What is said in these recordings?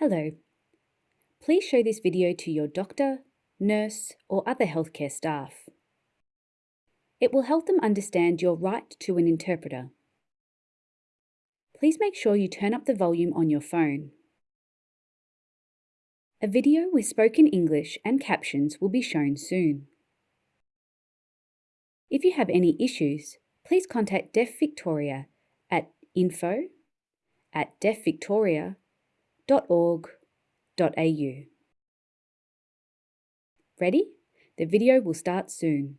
Hello. Please show this video to your doctor, nurse or other healthcare staff. It will help them understand your right to an interpreter. Please make sure you turn up the volume on your phone. A video with spoken English and captions will be shown soon. If you have any issues, please contact Deaf Victoria at info at deafvictoria.com www.ecc.org.au. Ready? The video will start soon.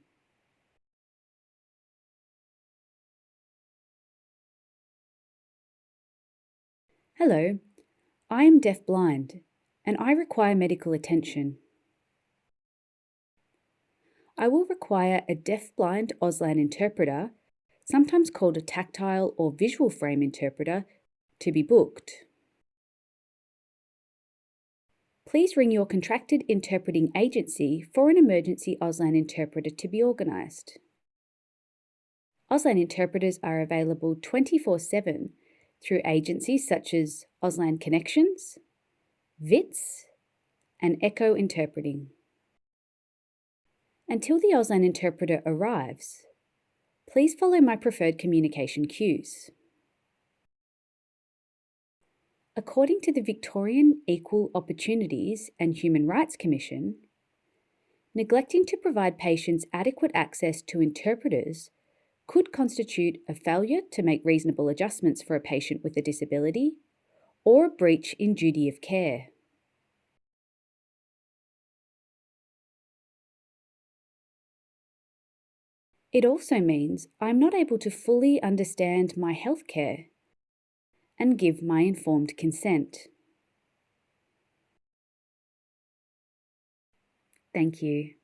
Hello, I am deaf-blind and I require medical attention. I will require a deaf-blind Auslan interpreter, sometimes called a tactile or visual frame interpreter, to be booked please ring your contracted interpreting agency for an emergency Auslan interpreter to be organised. Auslan interpreters are available 24-7 through agencies such as Auslan Connections, VITS and Echo Interpreting. Until the Auslan interpreter arrives, please follow my preferred communication cues. According to the Victorian Equal Opportunities and Human Rights Commission, neglecting to provide patients adequate access to interpreters could constitute a failure to make reasonable adjustments for a patient with a disability or a breach in duty of care. It also means I'm not able to fully understand my healthcare and give my informed consent. Thank you.